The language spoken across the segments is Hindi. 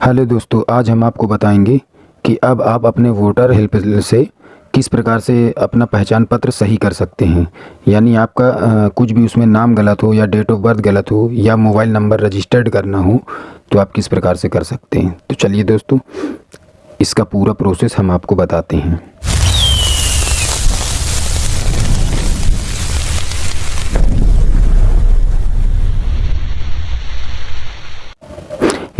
हेलो दोस्तों आज हम आपको बताएँगे कि अब आप अपने वोटर हेल्प से किस प्रकार से अपना पहचान पत्र सही कर सकते हैं। यानी आपका आ, कुछ भी उसमें नाम गलत हो या डेट ऑफ़ बर्थ गलत हो या मोबाइल नंबर रजिस्टर्ड करना हो तो आप किस प्रकार से कर सकते हैं। तो चलिए दोस्तों इसका पूरा प्रोसेस हम आपको बताते हैं।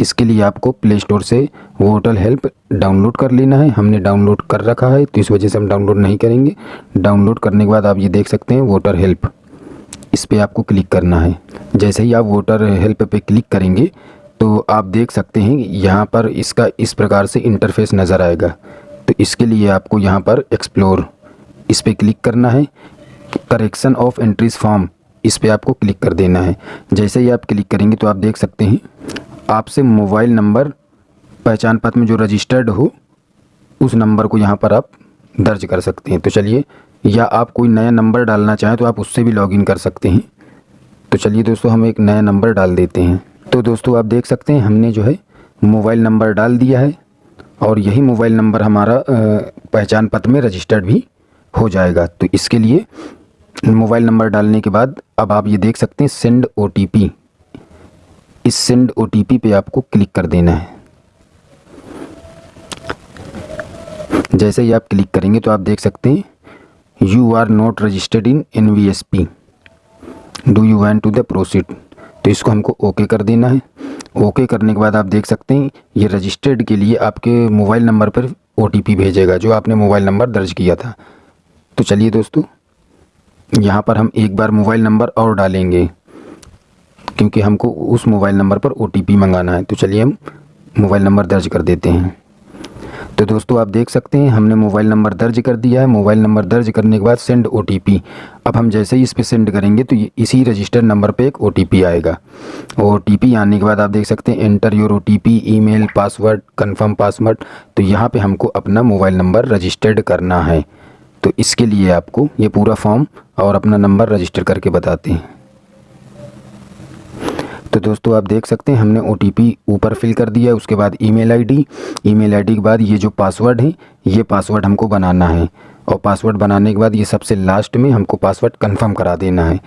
इसके लिए आपको प्ले स्टोर से वोटर हेल्प डाउनलोड कर लेना है। हमने डाउनलोड कर रखा है तो इस वजह से हम डाउनलोड नहीं करेंगे। डाउनलोड करने के बाद आप ये देख सकते हैं वोटर हेल्प इस पर आपको क्लिक करना है। जैसे ही आप वोटर हेल्प पे क्लिक करेंगे तो आप देख सकते हैं यहाँ पर इसका इस प्रकार से इंटरफेस नज़र आएगा। तो इसके लिए आपको यहाँ पर एक्सप्लोर इस पर क्लिक करना है। करेक्शन ऑफ़ एंट्रीज फॉर्म इस पर आपको क्लिक कर देना है। जैसे ही आप क्लिक करेंगे तो आप देख सकते हैं आपसे मोबाइल नंबर, पहचान पत्र में जो रजिस्टर्ड हो, उस नंबर को यहाँ पर आप दर्ज कर सकते हैं। तो चलिए, या आप कोई नया नंबर डालना चाहें तो आप उससे भी लॉगिन कर सकते हैं। तो चलिए दोस्तों, हम एक नया नंबर डाल देते हैं। तो दोस्तों, आप देख सकते हैं, हमने जो है मोबाइल नंबर डाल दिया है और यही मोबाइल नंबर हमारा पहचान पत्र में रजिस्टर्ड भी हो जाएगा। तो इसके लिए मोबाइल नंबर डालने के बाद अब आप ये देख सकते हैं, सेंड ओटीपी। इस सेंड ओ पे आपको क्लिक कर देना है। जैसे ही आप क्लिक करेंगे तो आप देख सकते हैं you are not registered in N V S P do you want to the proceed तो इसको हमको ओके कर देना है। ओके करने के बाद आप देख सकते हैं, ये रजिस्टर्ड के लिए आपके मोबाइल नंबर पर ओटीपी भेजेगा, जो आपने मोबाइल नंबर दर्ज किया था। तो चलिए दोस्तों, यहाँ पर हम एक बार मोबाइल नंबर और डालेंगे। क्योंकि हमको उस मोबाइल नंबर पर OTP मंगाना है। तो चलिए हम मोबाइल नंबर दर्ज कर देते हैं। तो दोस्तों, आप देख सकते हैं, हमने मोबाइल नंबर दर्ज कर दिया है। मोबाइल नंबर दर्ज करने के बाद सेंड ओटीपी अब हम जैसे ही इस पर सेंड करेंगे तो इसी रजिस्टर्ड नंबर पे एक ओटीपी आएगा। ओटीपी आने के बाद आप देख सकते हैं enter your oh email password confirm password तो यहाँ पे हमको अपना मोबाइल नंबर रजिस्टर्ड करना है। तो इसके लिए आपको ये पूरा फॉर्म और अपना नंबर रजिस्टर करके बताते हैं। तो दोस्तों आप देख सकते हैं, हमने ओटीपी ऊपर फिल कर दिया उसके बाद ईमेल आईडी ईमेल आईडी के बाद ये जो पासवर्ड है, ये पासवर्ड हमको बनाना है। और पासवर्ड बनाने के बाद ये सबसे लास्ट में हमको पासवर्ड कंफर्म करा देना है।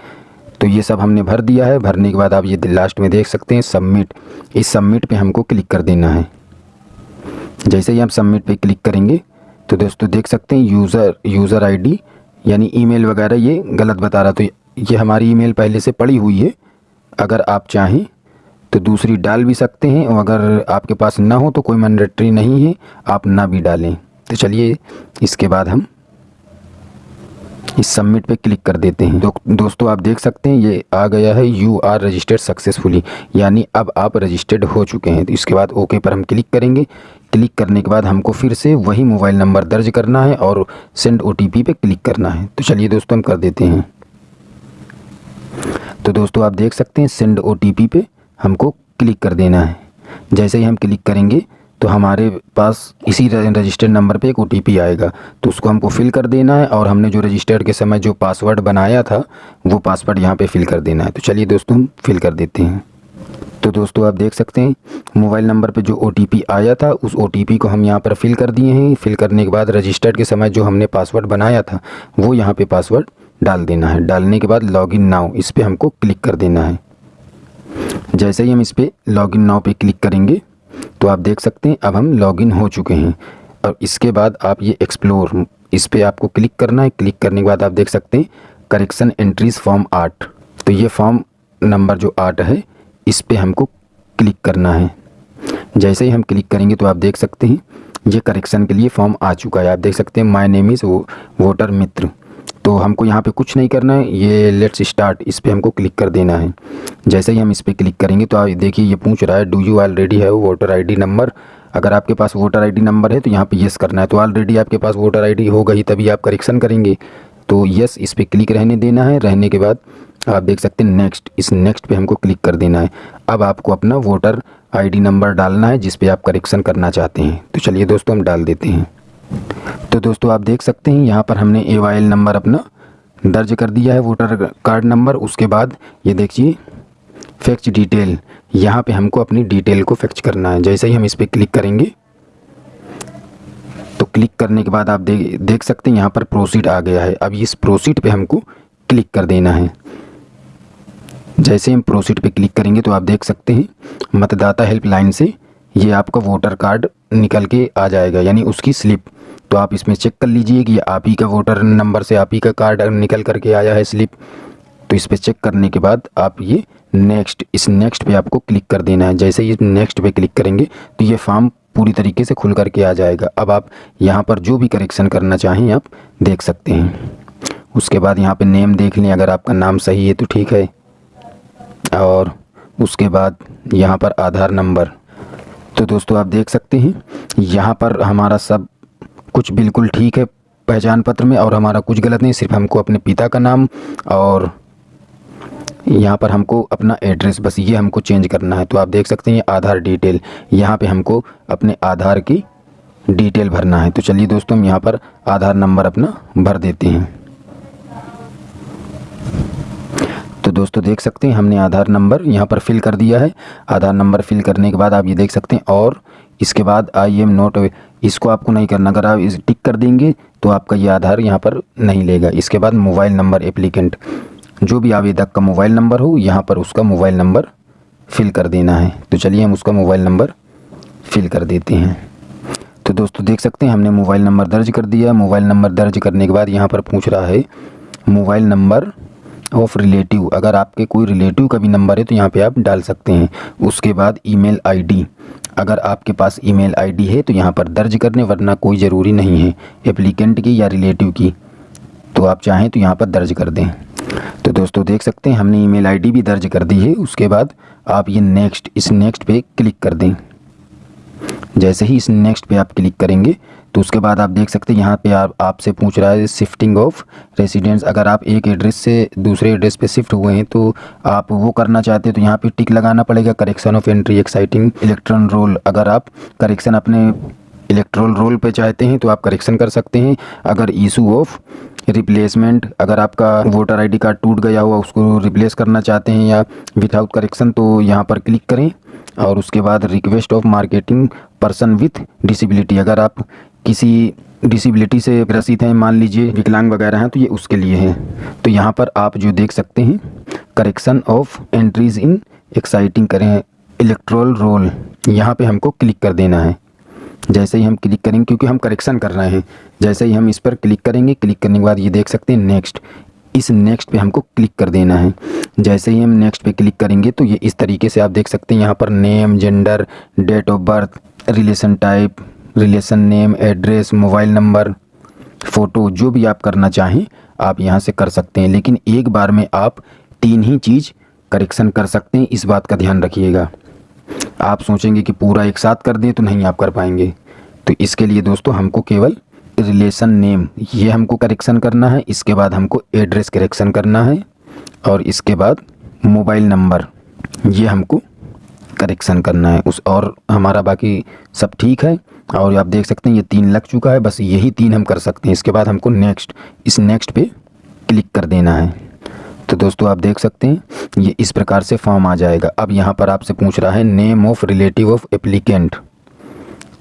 तो ये सब हमने भर दिया है, भरने के बाद आप ये लास्ट में देख सकते हैं सबमिट इस सबमिट पे हमको क्लिक कर देना है। जैसे ही हम सबमिट पे क्लिक करेंगे तो दोस्तों देख सकते हैं यूज़र यूज़र आईडी यानी ईमेल वगैरह ये गलत बता रहा तो ये हमारी ईमेल पहले से पड़ी हुई है। अगर आप चाहें तो दूसरी डाल भी सकते हैं और अगर आपके पास ना हो तो कोई मैंडेटरी नहीं है आप ना भी डालें। तो चलिए इसके बाद हम इस सबमिट पे क्लिक कर देते हैं। दो, दोस्तों आप देख सकते हैं ये आ गया है यू आर रजिस्टर्ड सक्सेसफुली यानी अब आप रजिस्टर्ड हो चुके हैं। तो इसके बाद ओके पर हम क्लिक करेंगे। क्लिक करने के बाद हमको फिर से वही मोबाइल नंबर दर्ज करना है और सेंड ओ पे क्लिक करना है। तो चलिए दोस्तों हम कर देते हैं। तो दोस्तों आप देख सकते हैं सेंड ओ पे हमको क्लिक कर देना है। जैसे ही हम क्लिक करेंगे तो हमारे पास इसी रजिस्टर्ड नंबर पे एक ओटीपी आएगा। तो उसको हमको फिल कर देना है और हमने जो रजिस्टर्ड के समय जो पासवर्ड बनाया था, वो पासवर्ड यहाँ पे फिल कर देना है। तो चलिए दोस्तों हम फिल कर देते हैं। तो दोस्तों आप देख सकते हैं मोबाइल नंबर पे जो ओटीपी आया था, उस ओटीपी को हम यहाँ पर फिल कर दिए हैं। फिल करने के बाद रजिस्टर्ड के समय जो हमने पासवर्ड बनाया था, वो यहाँ पे पासवर्ड डाल देना है। डालने के बाद लॉगिन नाव इस पर हमको क्लिक कर देना है। जैसे ही हम इस पर लॉगिन नाव पे क्लिक करेंगे तो आप देख सकते हैं, अब हम लॉगिन हो चुके हैं। और इसके बाद आप ये एक्सप्लोर इस पर आपको क्लिक करना है। क्लिक करने के बाद आप देख सकते हैं करेक्शन एंट्रीज फॉर्म आठ तो ये फॉर्म नंबर जो आठ है, इस पर हमको क्लिक करना है। जैसे ही हम क्लिक करेंगे तो आप देख सकते हैं, ये करेक्शन के लिए फॉर्म आ चुका है। आप देख सकते हैं माय नेम इज़ वो वोटर मित्र। तो हमको यहाँ पे कुछ नहीं करना है। ये लेट्स स्टार्ट इस पर हमको क्लिक कर देना है। जैसे ही हम इस पर क्लिक करेंगे तो आप देखिए ये पूछ रहा है do you already have voter ID number अगर आपके पास वोटर आईडी नंबर है तो यहाँ पे यस करना है। तो ऑलरेडी आपके पास वोटर आईडी ही, तभी आप करेक्शन करेंगे। तो यस इस पर क्लिक रहने देना है। रहने के बाद आप देख सकते हैं नेक्स्ट इस नेक्स्ट पे हमको क्लिक कर देना है। अब आपको अपना वोटर आईडी नंबर डालना है, जिस पे आप करेक्शन करना चाहते हैं। तो चलिए दोस्तों, हम डाल देते हैं। तो दोस्तों आप देख सकते हैं, यहाँ पर हमने ए वाई नंबर अपना दर्ज कर दिया है वोटर कार्ड नंबर उसके बाद ये देखिए फैक्च डिटेल यहाँ पे हमको अपनी डिटेल को फैक्च करना है। जैसे ही हम इस पर क्लिक करेंगे तो क्लिक करने के बाद आप देख देख सकते हैं, यहाँ पर प्रोसीड आ गया है। अब इस प्रोसीड पे हमको क्लिक कर देना है। जैसे हम प्रोसीड पे क्लिक करेंगे तो आप देख सकते हैं, मतदाता हेल्पलाइन से ये आपका वोटर कार्ड निकल के आ जाएगा, यानी उसकी स्लिप तो आप इसमें चेक कर लीजिए कि आप ही का वोटर नंबर से आप ही का कार्ड निकल करके आया है स्लिप तो इस पर चेक करने के बाद आप ये नेक्स्ट इस नेक्स्ट पे आपको क्लिक कर देना है। जैसे ही नेक्स्ट पे क्लिक करेंगे तो ये फॉर्म पूरी तरीके से खुल करके आ जाएगा। अब आप यहाँ पर जो भी करेक्शन करना चाहें, आप देख सकते हैं। उसके बाद यहाँ पे नेम देख लें, अगर आपका नाम सही है तो ठीक है। और उसके बाद यहाँ पर आधार नंबर तो दोस्तों, आप देख सकते हैं, यहाँ पर हमारा सब कुछ बिल्कुल ठीक है पहचान पत्र में और हमारा कुछ गलत नहीं, सिर्फ़ हमको अपने पिता का नाम और यहाँ पर हमको अपना एड्रेस, बस ये हमको चेंज करना है। तो आप देख सकते हैं आधार डिटेल, यहाँ पे हमको अपने आधार की डिटेल भरना है। तो चलिए दोस्तों, हम यहाँ पर आधार नंबर अपना भर देते हैं। तो दोस्तों, देख सकते हैं हमने आधार नंबर यहाँ पर फिल कर दिया है। आधार नंबर फिल करने के बाद आप ये देख सकते हैं और इसके बाद आई एम नोट इसको आपको नहीं करना। अगर आप इस टिक कर देंगे तो आपका ये आधार यहाँ पर नहीं लेगा। इसके बाद मोबाइल नंबर एप्लीकेंट, जो भी आवेदक का मोबाइल नंबर हो, यहाँ पर उसका मोबाइल नंबर फिल कर देना है। तो चलिए हम उसका मोबाइल नंबर फिल कर देते हैं। तो दोस्तों, देख सकते हैं, हमने मोबाइल नंबर दर्ज कर दिया मोबाइल नंबर दर्ज करने के बाद यहाँ पर पूछ रहा है, मोबाइल नंबर ऑफ़ रिलेटिव। अगर आपके कोई रिलेटिव का भी नंबर है तो यहाँ पे आप डाल सकते हैं। उसके बाद ईमेल आईडी अगर आपके पास ईमेल आईडी है तो यहाँ पर दर्ज करने वरना कोई ज़रूरी नहीं है, एप्लीकेंट की या रिलेटिव की। तो आप चाहें तो यहाँ पर दर्ज कर दें। तो दोस्तों, देख सकते हैं, हमने ईमेल आईडी भी दर्ज कर दी है। उसके बाद आप ये नेक्स्ट इस नेक्स्ट पे क्लिक कर दें। जैसे ही इस नेक्स्ट पे आप क्लिक करेंगे तो उसके बाद आप देख सकते हैं, यहाँ पे आप, आपसे पूछ रहा है शिफ्टिंग ऑफ़ रेसिडेंस अगर आप एक एड्रेस से दूसरे एड्रेस पे शिफ्ट हुए हैं तो आप वो करना चाहते हैं तो यहाँ पे टिक लगाना पड़ेगा। Correction of entry existing electoral roll अगर आप करेक्शन अपने इलेक्ट्रोल रोल पे चाहते हैं तो आप करेक्शन कर सकते हैं। अगर इशू ऑफ़ रिप्लेसमेंट अगर आपका वोटर आईडी कार्ड टूट गया हुआ, उसको रिप्लेस करना चाहते हैं या विदाउट करेक्शन तो यहाँ पर क्लिक करें। और उसके बाद request of marking person with disability अगर आप किसी डिसेबिलिटी से ग्रसित हैं, मान लीजिए विकलांग वगैरह हैं तो ये उसके लिए है। तो यहाँ पर आप जो देख सकते हैं correction of entries in existing करें इलेक्ट्रोल रोल यहाँ पे हमको क्लिक कर देना है। जैसे ही हम क्लिक करेंगे, क्योंकि हम करेक्शन कर रहे हैं, जैसे ही हम इस पर क्लिक करेंगे क्लिक करने के बाद ये देख सकते हैं नेक्स्ट इस नेक्स्ट पे हमको क्लिक कर देना है। जैसे ही हम नेक्स्ट पे क्लिक करेंगे तो ये इस तरीके से आप देख सकते हैं, यहाँ पर name gender date of birth relation type relation name, address, mobile number, photo, जो भी आप करना चाहें, आप यहाँ से कर सकते हैं। लेकिन एक बार में आप तीन ही चीज़ करेक्शन कर सकते हैं। इस बात का ध्यान रखिएगा। आप सोचेंगे कि पूरा एक साथ कर दें तो नहीं आप कर पाएँगे। तो इसके लिए दोस्तों, हमको केवल रिलेशन नेम, ये हमको करेक्शन करना है। इसके बाद हमको एड्रेस करेक्शन करना है। और इसके बाद मोबाइल नंबर, ये हमको करेक्शन करना है। उस और हमारा बाकी सब ठीक है। और आप देख सकते हैं, ये तीन लग चुका है, बस यही तीन हम कर सकते हैं। इसके बाद हमको नेक्स्ट इस नेक्स्ट पे क्लिक कर देना है। तो दोस्तों, आप देख सकते हैं, ये इस प्रकार से फॉर्म आ जाएगा। अब यहाँ पर आपसे पूछ रहा है name of relative of applicant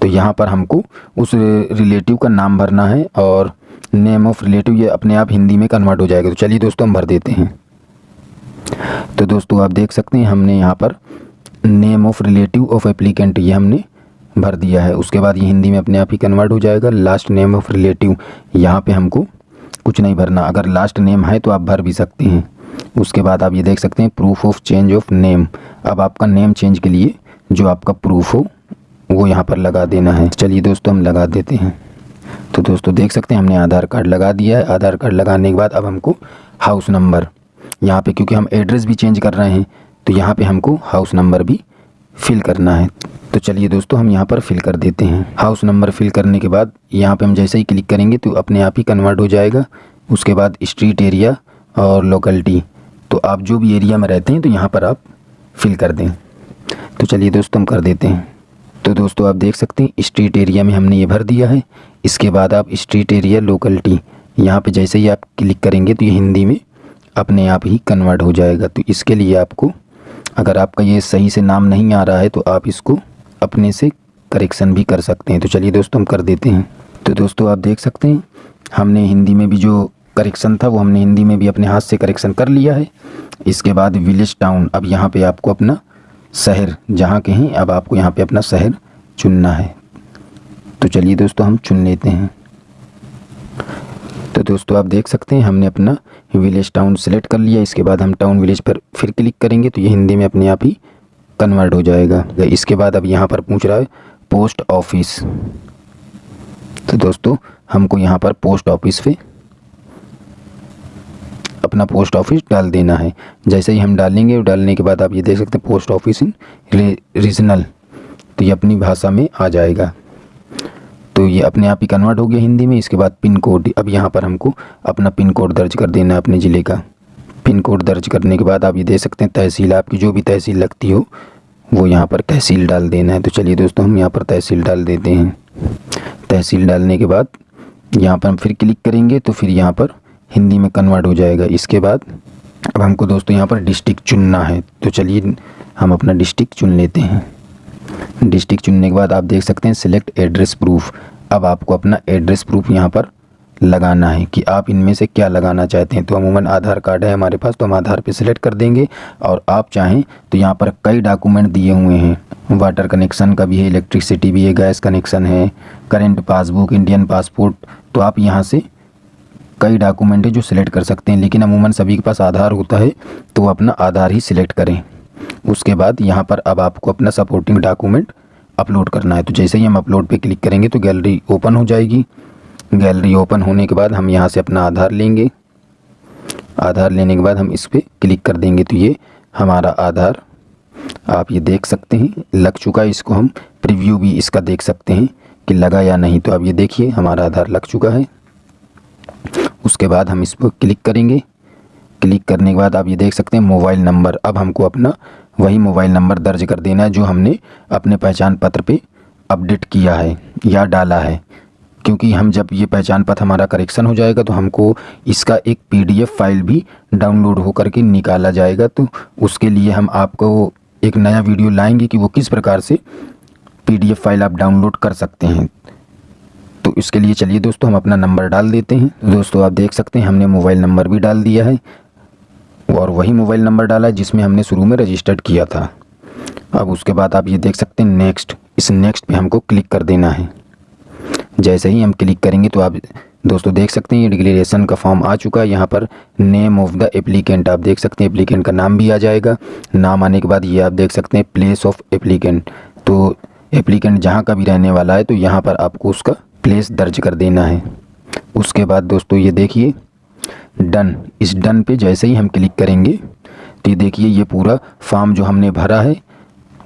तो यहाँ पर हमको उस रिलेटिव का नाम भरना है और नेम ऑफ़ रिलेटिव ये अपने आप हिंदी में कन्वर्ट हो जाएगा। तो चलिए दोस्तों, हम भर देते हैं। तो दोस्तों, आप देख सकते हैं, हमने यहाँ पर name of relative of applicant ये हमने भर दिया है। उसके बाद ये हिंदी में अपने आप ही कन्वर्ट हो जाएगा। लास्ट नेम ऑफ़ रिलेटिव यहाँ पे हमको कुछ नहीं भरना। अगर लास्ट नेम है तो आप भर भी सकते हैं। उसके बाद आप ये देख सकते हैं proof of change of name अब आपका नेम चेंज के लिए जो आपका प्रूफ हो, वो यहाँ पर लगा देना है। चलिए दोस्तों, हम लगा देते हैं। तो दोस्तों, देख सकते हैं हमने आधार कार्ड लगा दिया है। आधार कार्ड लगाने के बाद अब हमको हाउस नंबर यहाँ पे क्योंकि हम एड्रेस भी चेंज कर रहे हैं तो यहाँ पे हमको हाउस नंबर भी फिल करना है। तो चलिए दोस्तों, हम यहाँ पर फिल कर देते हैं। हाउस नंबर फिल करने के बाद यहाँ पे हम जैसे ही क्लिक करेंगे तो अपने आप ही कन्वर्ट हो जाएगा। उसके बाद स्ट्रीट एरिया और लोकलिटी तो आप जो भी एरिया में रहते हैं तो यहाँ पर आप फिल कर दें। तो चलिए दोस्तों, हम कर देते हैं। तो दोस्तों, आप देख सकते हैं स्ट्रीट एरिया में हमने ये भर दिया है। इसके बाद आप स्ट्रीट एरिया लोकलिटी यहाँ पे जैसे ही आप क्लिक करेंगे तो ये हिंदी में अपने आप ही कन्वर्ट हो जाएगा। तो इसके लिए आपको अगर आपका ये सही से नाम नहीं आ रहा है तो आप इसको अपने से करेक्शन भी कर सकते हैं। तो चलिए दोस्तों, हम कर देते हैं। तो दोस्तों, आप देख सकते हैं, हमने हिंदी में भी जो करेक्शन था, वो हमने हिंदी में भी अपने हाथ से करेक्शन कर लिया है। इसके बाद विलेज टाउन अब यहाँ पे आपको अपना शहर, जहाँ के हैं, अब आपको यहाँ पे अपना शहर चुनना है। तो चलिए दोस्तों, हम चुन लेते हैं। तो दोस्तों, आप देख सकते हैं, हमने अपना विलेज टाउन सेलेक्ट कर लिया, इसके बाद हम टाउन विलेज पर फिर क्लिक करेंगे तो ये हिंदी में अपने आप ही कन्वर्ट हो जाएगा। इसके बाद अब यहाँ पर पूछ रहा है पोस्ट ऑफ़िस तो दोस्तों, हमको यहाँ पर पोस्ट ऑफ़िस पे अपना पोस्ट ऑफ़िस डाल देना है। जैसे ही हम डालेंगे और डालने के बाद आप ये देख सकते हैं पोस्ट ऑफ़िस इन रीजनल तो ये अपनी भाषा में आ जाएगा। तो ये अपने आप ही कन्वर्ट हो गया हिंदी में। इसके बाद पिन कोड अब यहाँ पर हमको अपना पिन कोड दर्ज कर देना है अपने ज़िले का। पिन कोड दर्ज करने के बाद आप ये दे सकते हैं तहसील। आपकी जो भी तहसील लगती हो, वो यहाँ पर तहसील डाल देना है। तो चलिए दोस्तों, हम यहाँ पर तहसील डाल देते हैं। तहसील डालने के बाद यहाँ पर हम फिर क्लिक करेंगे तो फिर यहाँ पर हिंदी में कन्वर्ट हो जाएगा। इसके बाद अब हमको दोस्तों यहाँ पर डिस्ट्रिक्ट चुनना है। तो चलिए हम अपना डिस्ट्रिक्ट चुन लेते हैं। डिस्ट्रिक्ट चुनने के बाद आप देख सकते हैं सिलेक्ट एड्रेस प्रूफ अब आपको अपना एड्रेस प्रूफ यहाँ पर लगाना है कि आप इनमें से क्या लगाना चाहते हैं। तो अमूमन आधार कार्ड है हमारे पास तो हम आधार पे सिलेक्ट कर देंगे और आप चाहें तो यहाँ पर कई डॉक्यूमेंट दिए हुए हैं। वाटर कनेक्शन का भी है इलेक्ट्रिसिटी भी है गैस कनेक्शन है करेंट पासबुक इंडियन पासपोर्ट तो आप यहाँ से कई डॉक्यूमेंट है जो सिलेक्ट कर सकते हैं। लेकिन अमूमन सभी के पास आधार होता है तो अपना आधार ही सिलेक्ट करें। उसके बाद यहाँ पर अब आपको अपना सपोर्टिंग डॉक्यूमेंट अपलोड करना है। तो जैसे ही हम अपलोड पे क्लिक करेंगे तो गैलरी ओपन हो जाएगी। गैलरी ओपन होने के बाद हम यहाँ से अपना आधार लेंगे। आधार लेने के बाद हम इस पर क्लिक कर देंगे तो ये हमारा आधार। आप ये देख सकते हैं, लग चुका है इसको हम प्रीव्यू भी इसका देख सकते हैं कि लगा या नहीं। तो आप ये देखिए, हमारा आधार लग चुका है। उसके बाद हम इस पर क्लिक करेंगे। क्लिक करने के बाद आप ये देख सकते हैं, मोबाइल नंबर। अब हमको अपना वही मोबाइल नंबर दर्ज कर देना है जो हमने अपने पहचान पत्र पे अपडेट किया है या डाला है। क्योंकि हम जब ये पहचान पत्र हमारा करेक्शन हो जाएगा तो हमको इसका एक पीडीएफ फ़ाइल भी डाउनलोड होकर के निकाला जाएगा। तो उसके लिए हम आपको एक नया वीडियो लाएँगे कि वो किस प्रकार से पीडीएफ फ़ाइल आप डाउनलोड कर सकते हैं। तो इसके लिए चलिए दोस्तों, हम अपना नंबर डाल देते हैं। दोस्तों, आप देख सकते हैं हमने मोबाइल नंबर भी डाल दिया है। और वही मोबाइल नंबर डाला है जिसमें हमने शुरू में रजिस्टर्ड किया था। अब उसके बाद आप ये देख सकते हैं नेक्स्ट इस नेक्स्ट पे हमको क्लिक कर देना है। जैसे ही हम क्लिक करेंगे तो आप दोस्तों देख सकते हैं ये डिक्लेरेशन का फॉर्म आ चुका है। यहाँ पर नेम ऑफ़ द एप्लीकेंट आप देख सकते हैं। एप्लीकेंट का नाम भी आ जाएगा। नाम आने के बाद ये आप देख सकते हैं प्लेस ऑफ़ एप्लीकेंट तो एप्लीकेंट जहाँ का भी रहने वाला है तो यहाँ पर आपको उसका प्लेस दर्ज कर देना है। उसके बाद दोस्तों ये देखिए डन इस डन पे जैसे ही हम क्लिक करेंगे तो ये देखिए, ये पूरा फॉर्म जो हमने भरा है,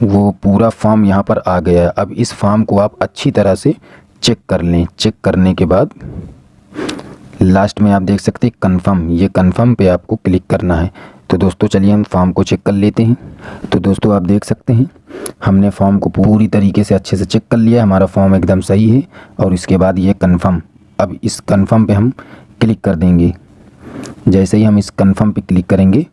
वो पूरा फॉर्म यहाँ पर आ गया है। अब इस फॉर्म को आप अच्छी तरह से चेक कर लें। चेक करने के बाद लास्ट में आप देख सकते हैं कन्फर्म ये कन्फर्म पे आपको क्लिक करना है। तो दोस्तों, चलिए हम फॉर्म को चेक कर लेते हैं। तो दोस्तों, आप देख सकते हैं, हमने फॉर्म को पूरी तरीके से अच्छे से चेक कर लिया हमारा फॉर्म एकदम सही है और इसके बाद ये कन्फर्म अब इस कन्फर्म पे हम क्लिक कर देंगे। जैसे ही हम इस कन्फर्म पे क्लिक करेंगे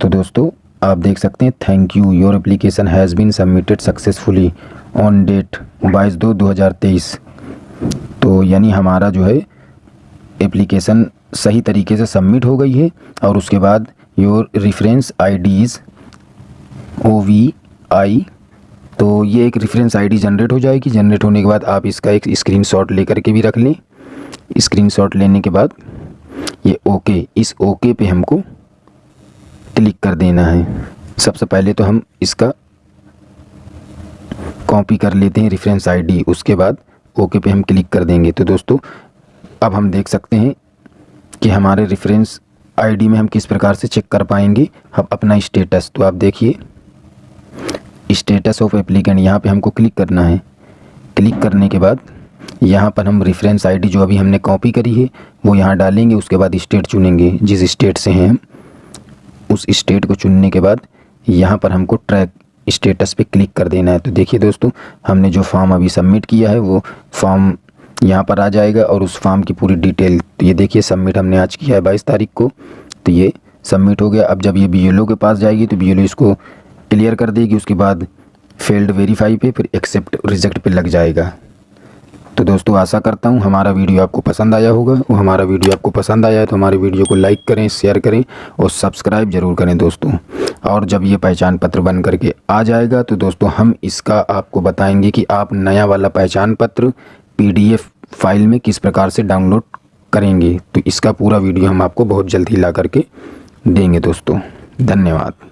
तो दोस्तों, आप देख सकते हैं thank you your application has been submitted successfully on date बाईस दो दो हज़ार तेईस। तो यानी हमारा जो है एप्लीकेशन सही तरीके से सबमिट हो गई है, और उसके बाद your reference IDs O V I तो ये एक रेफरेंस आईडी जनरेट हो जाएगी। जनरेट होने के बाद आप इसका एक स्क्रीनशॉट लेकर के भी रख लें। स्क्रीनशॉट लेने के बाद ये ओके, इस ओके पे हमको क्लिक कर देना है। सबसे पहले तो हम इसका कॉपी कर लेते हैं रेफरेंस आईडी उसके बाद ओके पे हम क्लिक कर देंगे। तो दोस्तों, अब हम देख सकते हैं कि हमारे रेफरेंस आईडी में हम किस प्रकार से चेक कर पाएँगे। हम अपना स्टेटस तो आप देखिए स्टेटस ऑफ़ एप्लीकेंट यहाँ पे हमको क्लिक करना है। क्लिक करने के बाद यहाँ पर हम रेफरेंस आईडी जो अभी हमने कॉपी करी है, वो यहाँ डालेंगे, उसके बाद स्टेट चुनेंगे। जिस स्टेट से हैं उस स्टेट को चुनने के बाद यहाँ पर हमको ट्रैक स्टेटस पे क्लिक कर देना है। तो देखिए दोस्तों, हमने जो फॉर्म अभी सबमिट किया है, वो फॉर्म यहाँ पर आ जाएगा और उस फॉर्म की पूरी डिटेल तो ये देखिए सबमिट हमने आज किया है बाईस तारीख को। तो ये सबमिट हो गया। अब जब ये बीएलओ के पास जाएगी तो बीएलओ इसको क्लियर कर देगी, उसके बाद फेल्ड वेरीफाई पे, फिर एक्सेप्ट रिजेक्ट पे लग जाएगा। तो दोस्तों, आशा करता हूँ हमारा वीडियो आपको पसंद आया होगा। और हमारा वीडियो आपको पसंद आया है तो हमारे वीडियो को लाइक करें, शेयर करें और सब्सक्राइब ज़रूर करें दोस्तों। और जब ये पहचान पत्र बन करके आ जाएगा तो दोस्तों, हम इसका आपको बताएँगे कि आप नया वाला पहचान पत्र पीडीएफ फ़ाइल में किस प्रकार से डाउनलोड करेंगे। तो इसका पूरा वीडियो हम आपको बहुत जल्द ला करके देंगे दोस्तों। धन्यवाद।